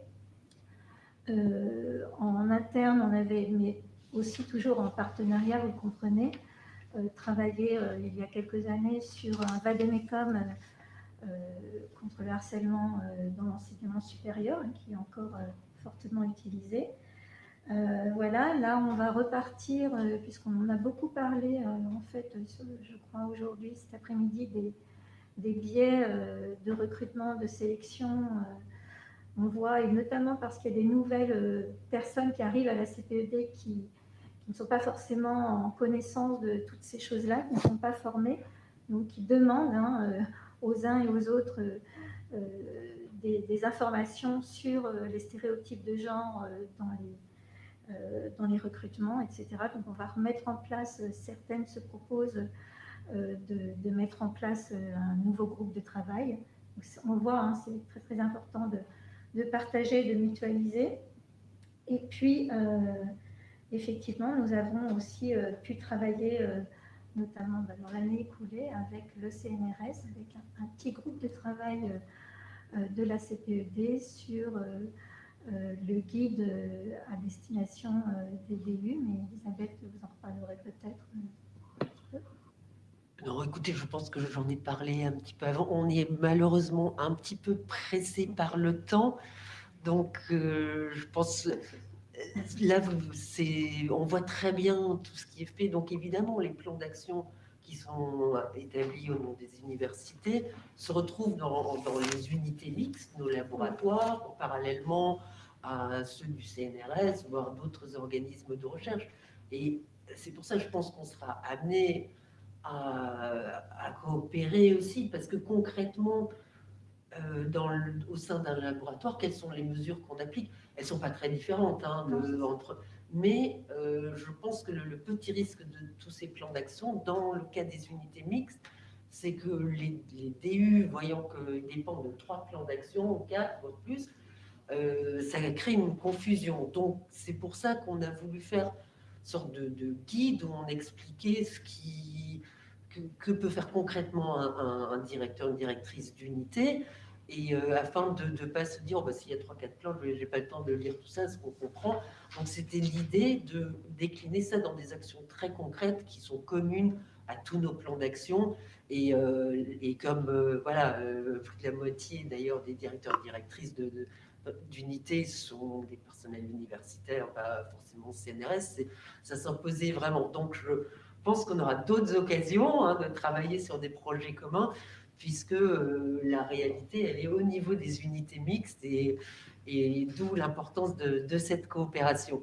en interne, on avait, mais aussi toujours en partenariat, vous comprenez, travaillé il y a quelques années sur un vademecum euh, contre le harcèlement euh, dans l'enseignement supérieur, hein, qui est encore euh, fortement utilisé. voilà, là on va repartir, puisqu'on en a beaucoup parlé, en fait, je crois aujourd'hui, cet après-midi, des, biais de recrutement, de sélection. on voit, et notamment parce qu'il y a des nouvelles personnes qui arrivent à la CPED qui, ne sont pas forcément en connaissance de toutes ces choses-là, qui ne sont pas formées, donc qui demandent hein, aux uns et aux autres euh, euh, des, informations sur euh, les stéréotypes de genre dans les, dans les recrutements, etc. Donc on va remettre en place, certaines se proposent de, mettre en place un nouveau groupe de travail. on voit, hein, c'est très très important de, partager, de mutualiser. Et puis, effectivement, nous avons aussi pu travailler notamment bah, dans l'année écoulée avec le CNRS, avec un, petit groupe de travail euh, euh, de la CPED sur euh, le guide à destination des DU, mais Elisabeth, vous en reparlerez peut-être. Non, écoutez, je pense que j'en ai parlé un petit peu avant. On est malheureusement un petit peu pressé par le temps. Donc, je pense là, on voit très bien tout ce qui est fait. Donc, évidemment, les plans d'action qui sont établis au nom des universités se retrouvent dans, les unités mixtes, nos laboratoires, parallèlement à ceux du CNRS, voire d'autres organismes de recherche. Et c'est pour ça que je pense qu'on sera amené à, à, coopérer aussi, parce que concrètement, euh, dans au sein d'un laboratoire, quelles sont les mesures qu'on applique? Elles ne sont pas très différentes hein, entre... Mais euh, je pense que le, petit risque de tous ces plans d'action, dans le cas des unités mixtes, c'est que les, DU, voyant qu'ils dépendent de trois plans d'action, quatre, voire plus, euh, ça crée une confusion. Donc, c'est pour ça qu'on a voulu faire une sorte de, guide où on expliquait ce qui, que, peut faire concrètement un, un directeur, une directrice d'unité, et euh, afin de ne pas se dire, oh, bah, s'il y a 3-4 plans, je n'ai pas le temps de lire tout ça, ce qu'on comprend. Donc c'était l'idée de décliner ça dans des actions très concrètes qui sont communes à tous nos plans d'action. Et, euh, et, comme euh, voilà, plus de la moitié d'ailleurs des directeurs directrices de, d'unités sont des personnels universitaires, pas forcément CNRS, ça s'imposait vraiment. Donc je pense qu'on aura d'autres occasions hein, de travailler sur des projets communs puisque euh, la réalité, elle est au niveau des unités mixtes et, et d'où l'importance de, cette coopération.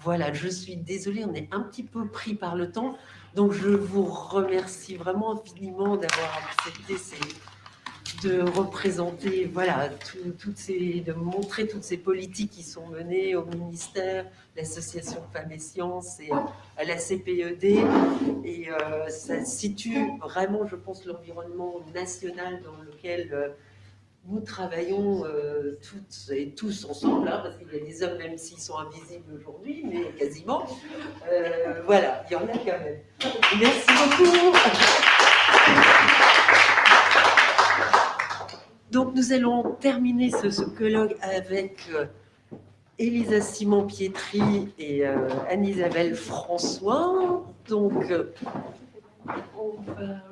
Voilà, je suis désolée, on est un petit peu pris par le temps, donc je vous remercie vraiment infiniment d'avoir accepté ces, de représenter, voilà, toutes ces, de montrer toutes ces politiques qui sont menées au ministère, l'association Femmes et Sciences et à la CPED. Et euh, ça situe vraiment, je pense, l'environnement national dans lequel euh, nous travaillons euh, toutes et tous ensemble, hein, parce qu'il y a des hommes, même s'ils sont invisibles aujourd'hui, mais quasiment. voilà, il y en a quand même. Merci beaucoup. Donc nous allons terminer ce, colloque avec euh, Elisa Simon-Pietri et euh, Anne-Isabelle François. Donc euh, on va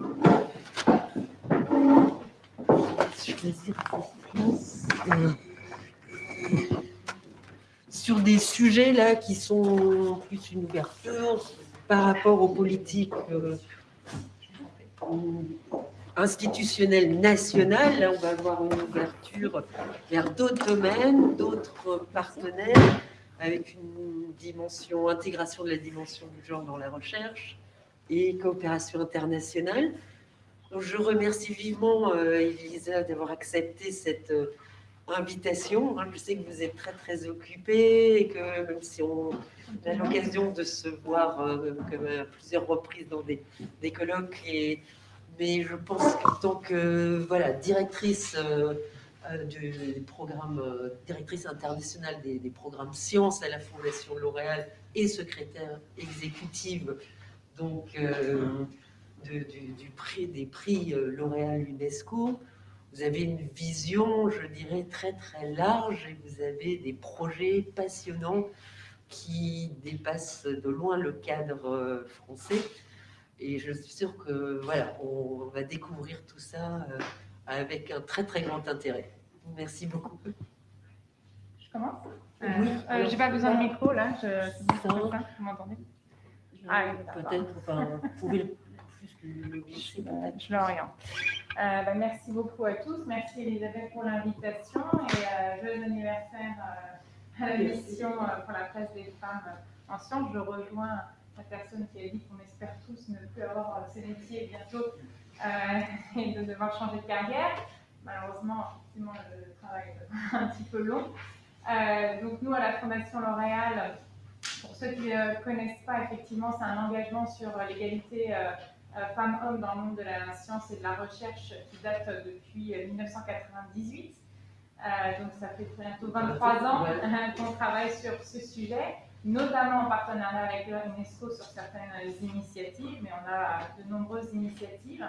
sur des sujets là qui sont plus une ouverture par rapport aux politiques institutionnel national. Là, on va avoir une ouverture vers d'autres domaines, d'autres partenaires, avec une dimension, intégration de la dimension du genre dans la recherche et coopération internationale. Donc, je remercie vivement euh, Elisa d'avoir accepté cette euh, invitation. Hein, je sais que vous êtes très très occupée et que même si on a l'occasion de se voir euh, à plusieurs reprises dans des, des colloques et mais je pense qu'en tant que voilà, directrice euh, euh, du programme, euh, directrice internationale des, programmes sciences à la Fondation L'Oréal et secrétaire exécutive donc, du, prix, des prix L'Oréal UNESCO, vous avez une vision, je dirais, très très large et vous avez des projets passionnants qui dépassent de loin le cadre français. Et je suis sûre que voilà, on va découvrir tout ça euh, avec un très très grand intérêt. Merci beaucoup. Je commence euh, Oui. Euh, J'ai pas besoin de micro là. Je... Vous m'entendez ah, Peut-être. Enfin, vous pouvez le, le [laughs] glisser. Je l'oriente. Euh, bah, merci beaucoup à tous. Merci Elisabeth pour l'invitation et joyeux anniversaire à la mission pour la place des femmes en sciences. Je rejoins la personne qui a dit qu'on espère tous ne plus avoir euh, ces métiers bientôt euh, [laughs] et de devoir changer de carrière. Malheureusement, effectivement, le travail est [laughs] un petit peu long. Euh, donc nous, à la Fondation L'Oréal, pour ceux qui ne connaissent pas, effectivement, c'est un engagement sur l'égalité femmes-hommes dans le monde de la science et de la recherche qui date depuis 1998. donc ça fait bientôt 23 ans [laughs] qu'on travaille sur ce sujet notamment en partenariat avec l'UNESCO sur certaines initiatives, mais on a de nombreuses initiatives.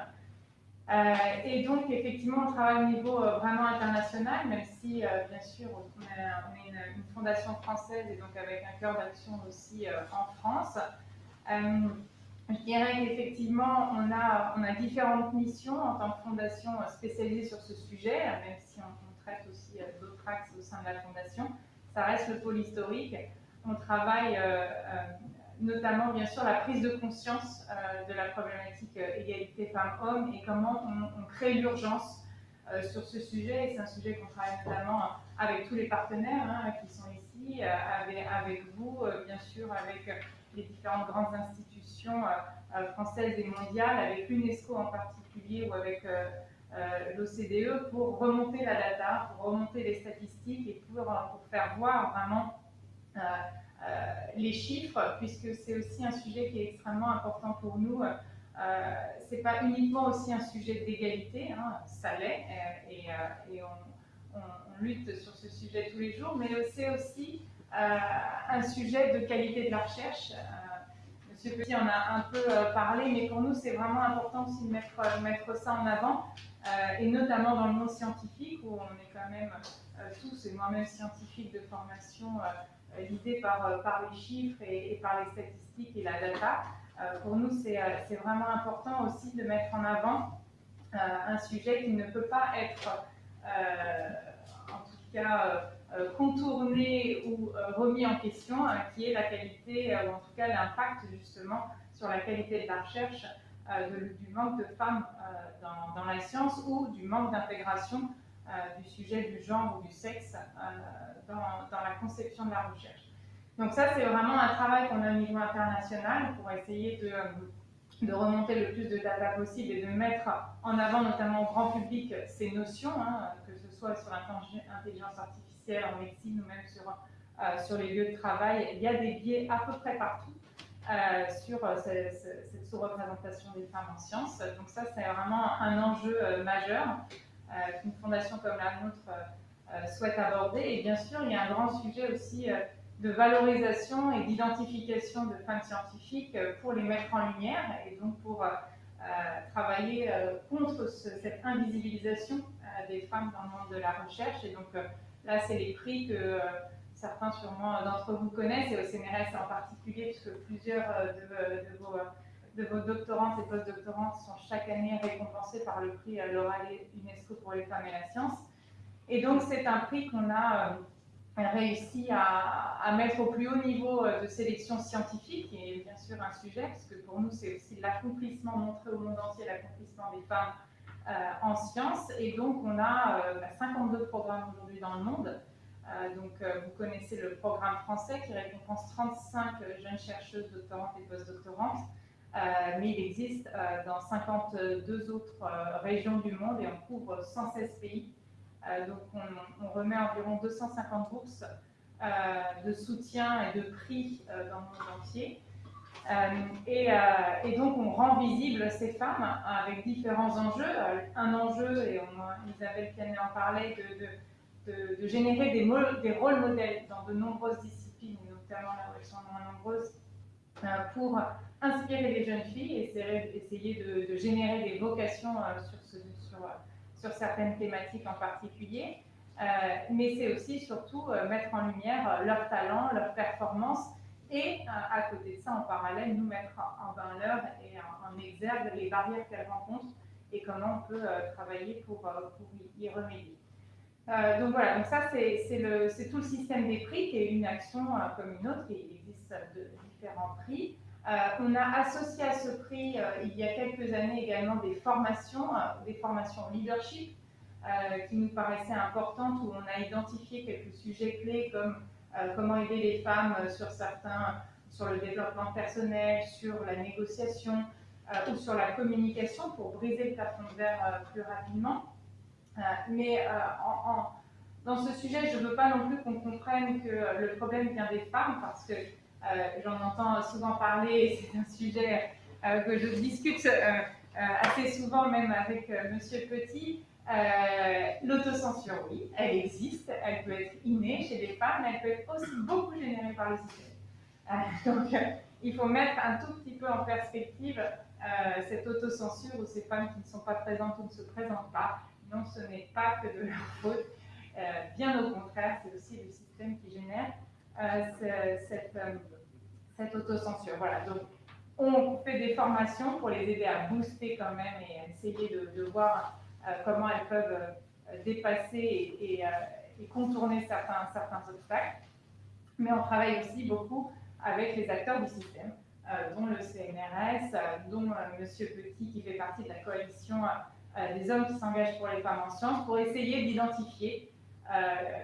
Euh, et donc, effectivement, on travaille au niveau euh, vraiment international, même si, euh, bien sûr, on est, une, fondation française et donc avec un cœur d'action aussi en France. je dirais qu'effectivement, on a, on a différentes missions en tant que fondation spécialisée sur ce sujet, même si on, on traite aussi d'autres axes au sein de la fondation. Ça reste le pôle historique on travaille euh, euh, notamment bien sûr la prise de conscience euh, de la problématique égalité femmes-hommes et comment on, crée l'urgence sur ce sujet. Et c'est un sujet qu'on travaille notamment avec tous les partenaires hein, qui sont ici, avec, vous, bien sûr, avec les différentes grandes institutions françaises et mondiales, avec l'UNESCO en particulier ou avec l'OCDE pour remonter la data, pour remonter les statistiques et pour, faire voir vraiment les chiffres, puisque c'est aussi un sujet qui est extrêmement important pour nous. Euh, c'est pas uniquement aussi un sujet d'égalité, hein, ça l'est, et, on, lutte sur ce sujet tous les jours, mais c'est aussi un sujet de qualité de la recherche. Monsieur Petit en a un peu parlé, mais pour nous, c'est vraiment important aussi de mettre, mettre ça en avant, et notamment dans le monde scientifique, où on est quand même tous, et moi-même scientifique de formation, guidé par, euh, par les chiffres et, par les statistiques et la data. Euh, pour nous, euh, c'est vraiment important aussi de mettre en avant un sujet qui ne peut pas être, en tout cas, contourné ou remis en question, hein, qui est la qualité, ou en tout cas l'impact justement sur la qualité de la recherche du manque de femmes dans, dans, la science ou du manque d'intégration du sujet du genre ou du sexe dans, la conception de la recherche. Donc ça, c'est vraiment un travail qu'on a au niveau international pour essayer de, remonter le plus de data possible et de mettre en avant, notamment au grand public, ces notions, hein, que ce soit sur l'intelligence artificielle en médecine ou même sur, euh, sur les lieux de travail. Il y a des biais à peu près partout euh, sur euh, cette, sous-représentation des femmes en sciences. Donc ça, c'est vraiment un enjeu majeur qu'une fondation comme la nôtre souhaite aborder. Et bien sûr, il y a un grand sujet aussi de valorisation et d'identification de femmes scientifiques pour les mettre en lumière et donc pour euh, travailler euh, contre cette invisibilisation euh, des femmes dans le monde de la recherche. Et donc là, c'est les prix que certains sûrement d'entre vous connaissent, et au CNRS en particulier, puisque plusieurs de, vos, de vos doctorantes et postdoctorantes sont chaque année récompensées par le prix Laura UNESCO pour les femmes et la science. Et donc, c'est un prix qu'on a réussi à, mettre au plus haut niveau euh, de sélection scientifique, qui est bien sûr un sujet, parce que pour nous, c'est aussi l'accomplissement, montré au monde entier l'accomplissement des femmes euh, en sciences. Et donc, on a 52 euh, programmes aujourd'hui dans le monde. donc, vous connaissez le programme français qui récompense 35 jeunes chercheuses, doctorantes et postdoctorantes. Mais il existe dans 52 autres régions du monde et on couvre 116 pays. Euh, donc, on, remet environ 250 bourses euh, de soutien et de prix euh, dans le monde entier. Et, donc, on rend visible ces femmes avec différents enjeux. un enjeu, et Isabelle Pianet en parlait, de, de, générer des, des, rôles modèles dans de nombreuses disciplines, notamment là où elles sont moins nombreuses, pour inspirer les jeunes filles et essayer, de, générer des vocations sur, ce, sur certaines thématiques en particulier, euh, mais c'est aussi surtout euh, mettre en lumière euh, leurs talents, leurs performances et à côté de ça, en parallèle, nous mettre en valeur et en, exergue les barrières qu'elles rencontrent et comment on peut travailler pour, pour, y remédier. donc voilà, donc ça c'est tout le système des prix qui est une action comme une autre, il existe de différents prix. Euh, on a associé à ce prix, euh, il y a quelques années également, des formations, euh, des formations leadership, qui nous paraissaient importantes, où on a identifié quelques sujets clés comme comment aider les femmes sur certains, sur le développement personnel, sur la négociation ou sur la communication pour briser le plafond de verre plus rapidement. mais dans ce sujet, je ne veux pas non plus qu'on comprenne que le problème vient des femmes, parce que j'en entends souvent parler, c'est un sujet euh, que je discute euh, assez souvent même avec Monsieur Petit. L'autocensure, oui, elle existe, elle peut être innée chez les femmes, mais elle peut être aussi beaucoup générée par le système. [laughs] donc, il faut mettre un tout petit peu en perspective cette autocensure ou ces femmes qui ne sont pas présentes ou ne se présentent pas. Non, ce n'est pas que de leur faute. bien au contraire, c'est aussi le système qui génère cette, cette autocensure. Voilà, donc on fait des formations pour les aider à booster quand même et essayer de, voir euh, comment elles peuvent euh, dépasser et, euh, et, contourner certains, certains obstacles. Mais on travaille aussi beaucoup avec les acteurs du système, dont le CNRS, dont Monsieur Petit qui fait partie de la coalition des hommes qui s'engagent pour les femmes en sciences, pour essayer d'identifier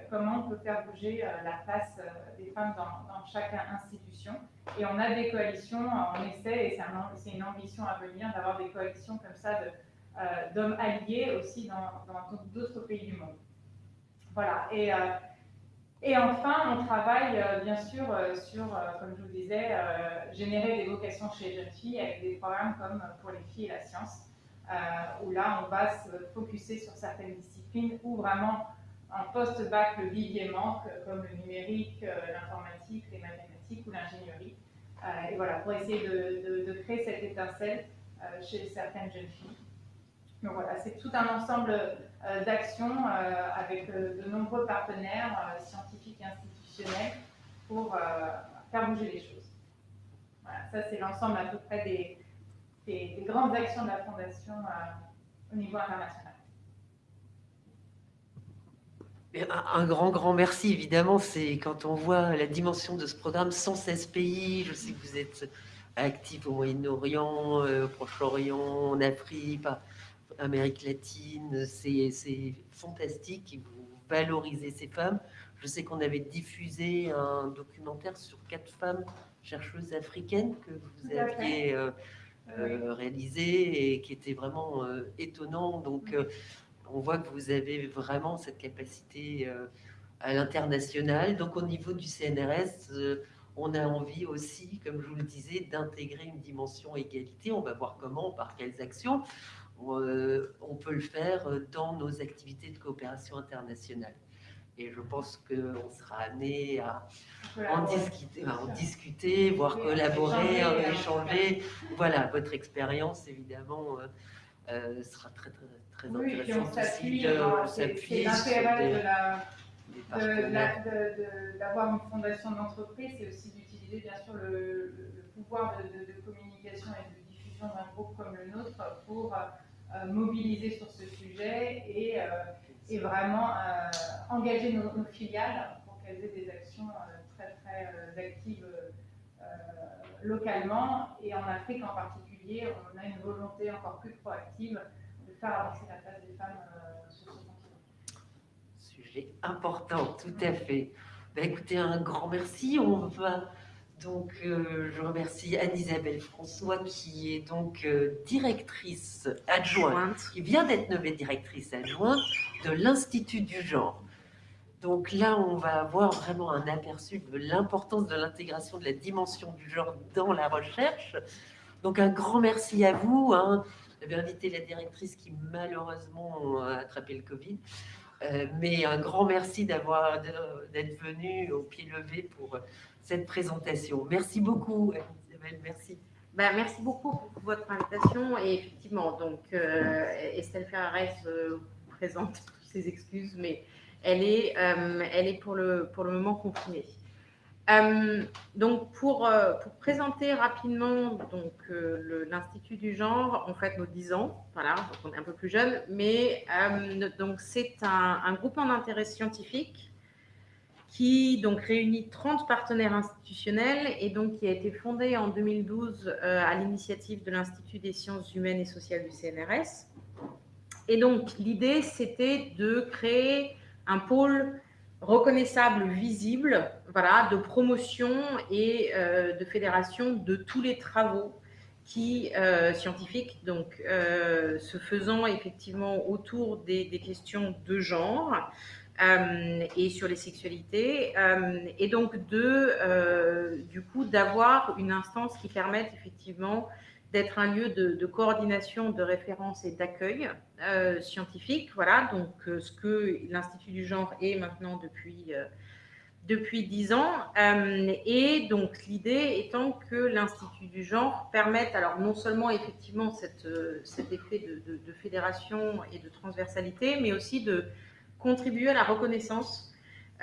comment on peut faire bouger la place des femmes dans, chaque institution et on a des coalitions, on essaie, et c'est une ambition à venir, d'avoir des coalitions comme ça euh, d'hommes alliés aussi dans d'autres pays du monde. Voilà. Et, euh, enfin, on travaille euh, bien sûr sur, comme je vous disais, générer des vocations chez les jeunes filles avec des programmes comme pour les filles et la science, où là, on va se focuser sur certaines disciplines où vraiment en post-bac, le vivier manque, comme le numérique, l'informatique, les mathématiques ou l'ingénierie. Euh, et voilà, pour essayer de, créer cette étincelle euh, chez certaines jeunes filles. Donc voilà, c'est tout un ensemble euh, d'actions avec de nombreux partenaires scientifiques et institutionnels pour faire bouger les choses. Voilà, ça c'est l'ensemble à peu près des, grandes actions de la Fondation au niveau international. Un, grand, grand merci, évidemment. C'est quand on voit la dimension de ce programme, 116 pays. Je sais que vous êtes actif au Moyen-Orient, euh, au Proche-Orient, en Afrique, Amérique latine. C'est fantastique. Et vous valorisez ces femmes. Je sais qu'on avait diffusé un documentaire sur quatre femmes chercheuses africaines que vous aviez euh, euh, réalisé et qui était vraiment euh, étonnant. Donc, on voit que vous avez vraiment cette capacité à l'international. Donc, au niveau du CNRS, on a envie aussi, comme je vous le disais, d'intégrer une dimension égalité. On va voir comment, par quelles actions on peut le faire dans nos activités de coopération internationale. Et je pense qu'on sera amené à en discuter, en discuter, voire collaborer, échanger. Voilà, votre expérience, évidemment, euh, euh, sera très, très, très oui, intéressante aussi de s'appuyer d'avoir une fondation d'entreprise, c'est aussi d'utiliser bien sûr le, pouvoir de, communication et de diffusion d'un groupe comme le nôtre pour euh, mobiliser sur ce sujet et, et vraiment engager nos, nos, filiales pour qu'elles aient des actions très très euh, active euh, localement. Et en Afrique en particulier, on a une volonté encore plus proactive avancer la place des femmes euh, sur ce continent. Sujet important, tout à fait. Ben, écoutez, un grand merci. On va donc, je remercie Anne-Isabelle François, qui est donc directrice adjointe, qui vient d'être nommée directrice adjointe de l'Institut du genre. Donc là, on va avoir vraiment un aperçu de l'importance de l'intégration de la dimension du genre dans la recherche. Donc un grand merci à vous. Hein. J'avais invité la directrice qui malheureusement a attrapé le Covid. Euh, mais un grand merci d'être venu au pied levé pour cette présentation. Merci beaucoup, Isabelle. Merci. Ben, merci beaucoup pour votre invitation. Et effectivement, donc euh, Estelle Ferrares euh, présente ses excuses, mais elle est, elle est pour, le, pour le moment confinée. Euh, donc, pour, euh, pour, présenter rapidement donc l'Institut du genre, en fait, nos 10 ans, voilà, donc on est un peu plus jeune, mais donc c'est un, un, groupement d'intérêt scientifique qui donc réunit 30 partenaires institutionnels et donc qui a été fondé en 2012 à l'initiative de l'Institut des sciences humaines et sociales du CNRS. Et donc, l'idée, c'était de créer un pôle reconnaissable, visible, voilà, de promotion et euh, de fédération de tous les travaux qui, euh, scientifiques, donc euh, se faisant effectivement autour des, questions de genre et sur les sexualités, et donc de, du coup, d'avoir une instance qui permette effectivement d'être un lieu de, coordination, de référence et d'accueil euh, scientifique. Voilà, donc euh, ce que l'Institut du genre est maintenant depuis euh, depuis dix ans. et donc l'idée étant que l'Institut du genre permette, alors non seulement effectivement cet effet de, de, fédération et de transversalité, mais aussi de contribuer à la reconnaissance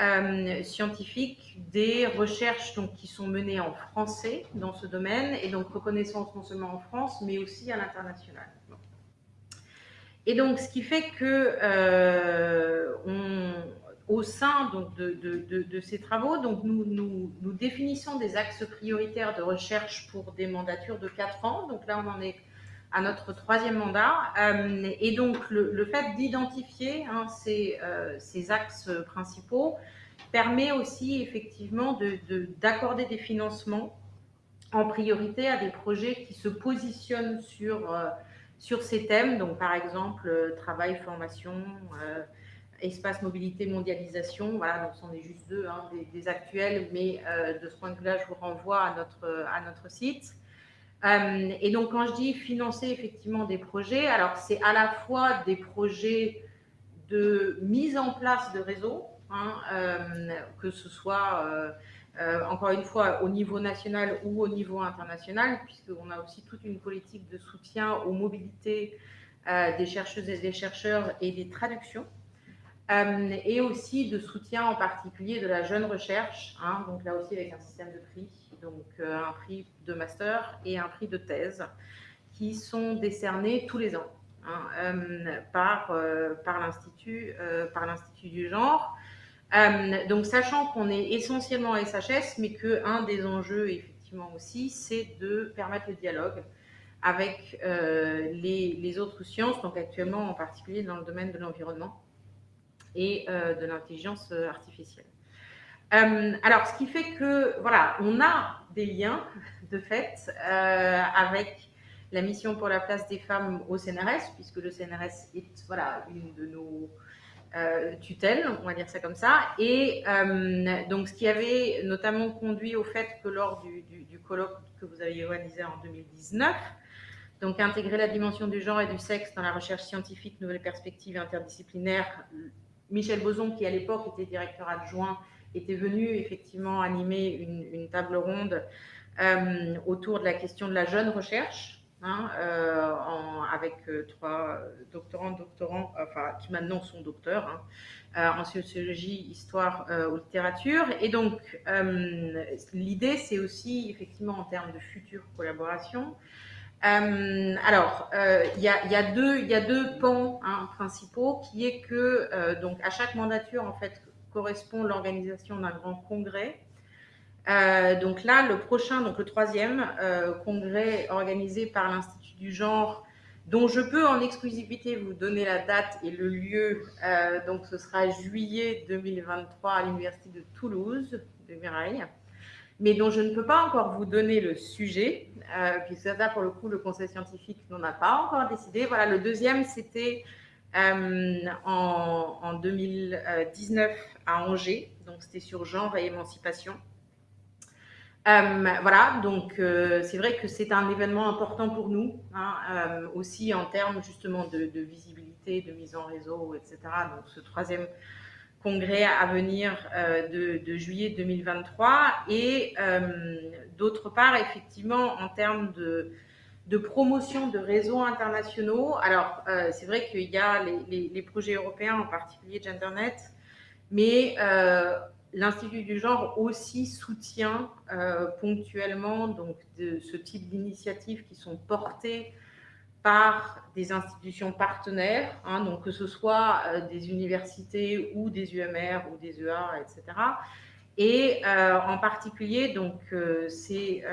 euh, scientifiques des recherches donc, qui sont menées en français dans ce domaine, et donc reconnaissance non seulement en France, mais aussi à l'international. Et donc, ce qui fait que euh, au sein donc, de, de, de, ces travaux, donc, nous, nous, nous, définissons des axes prioritaires de recherche pour des mandatures de 4 ans. Donc là, on en est à notre troisième mandat. Euh, et donc, le, fait d'identifier hein, ces, euh, ces, axes principaux permet aussi effectivement d'accorder de, des financements en priorité à des projets qui se positionnent sur, euh, sur ces thèmes. Donc, par exemple, travail, formation, espace, mobilité, mondialisation. Voilà, donc ce sont juste deux hein, des, des, actuels, mais de ce point de vue-là, je vous renvoie à notre, à notre site. Euh, et donc, quand je dis financer effectivement des projets, alors c'est à la fois des projets de mise en place de réseaux, hein, euh, que ce soit, euh, encore une fois, au niveau national ou au niveau international, puisqu'on a aussi toute une politique de soutien aux mobilités des chercheuses et des chercheurs et des traductions. et aussi de soutien en particulier de la jeune recherche, hein, donc là aussi avec un système de prix donc euh, un prix de master et un prix de thèse, qui sont décernés tous les ans hein, euh, par, euh, par l'Institut du genre. donc, sachant qu'on est essentiellement SHS, mais qu'un des enjeux, effectivement aussi, c'est de permettre le dialogue avec les, les, autres sciences, donc actuellement en particulier dans le domaine de l'environnement et de l'intelligence artificielle. Euh, alors, ce qui fait que, voilà, on a des liens, de fait, euh, avec la mission pour la place des femmes au CNRS, puisque le CNRS est voilà, une de nos euh, tutelles, on va dire ça comme ça. Et donc, ce qui avait notamment conduit au fait que lors du, du, colloque que vous aviez organisé en 2019, donc intégrer la dimension du genre et du sexe dans la recherche scientifique, nouvelles perspectives interdisciplinaires. Michel Boson, qui à l'époque était directeur adjoint, était venu effectivement animer une, table ronde euh, autour de la question de la jeune recherche, Hein, euh, avec euh, trois doctorants, doctorants, enfin, qui maintenant sont docteurs hein, en sociologie, histoire ou littérature. Et donc, l'idée, c'est aussi, effectivement, en termes de future collaboration, alors, il y, y, a deux, y a deux pans hein, principaux, qui est que, donc, à chaque mandature, en fait, correspond l'organisation d'un grand congrès euh, donc là, le prochain, donc le troisième euh, congrès organisé par l'Institut du genre, dont je peux en exclusivité vous donner la date et le lieu. Euh, donc ce sera juillet 2023 à l'Université de Toulouse, de Mirail, mais dont je ne peux pas encore vous donner le sujet, puisque ça, pour le coup, le conseil scientifique n'en a pas encore décidé. Voilà, le deuxième, c'était en, en 2019 à Angers, donc c'était sur genre et émancipation. Euh, voilà, donc euh, c'est vrai que c'est un événement important pour nous, hein, euh, aussi en termes justement de, visibilité, de mise en réseau, etc. Donc ce troisième congrès à venir de, juillet 2023 et d'autre part effectivement en termes de, promotion de réseaux internationaux. Alors c'est vrai qu'il y a les, projets européens, en particulier GenderNet, mais L'Institut du genre aussi soutient euh, ponctuellement de ce type d'initiatives qui sont portées par des institutions partenaires, hein, donc que ce soit euh, des universités ou des UMR ou des EA, etc. Et euh, en particulier, donc, c'est,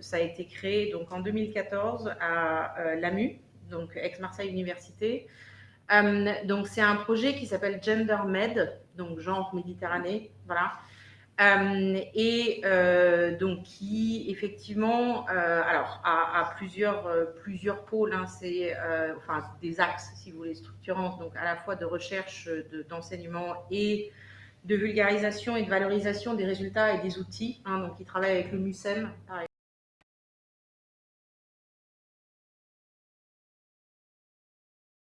ça a été créé donc, en 2014 à l'AMU, donc ex-Marseille Université. donc c'est un projet qui s'appelle GenderMed, donc genre Méditerranée, voilà. Euh, et euh, donc qui effectivement, euh, alors a, plusieurs plusieurs pôles, hein, c'est enfin des axes si vous voulez structurants, donc à la fois de recherche, d'enseignement et de vulgarisation et de valorisation des résultats et des outils. Hein, donc, il travaille avec le MUSEM, par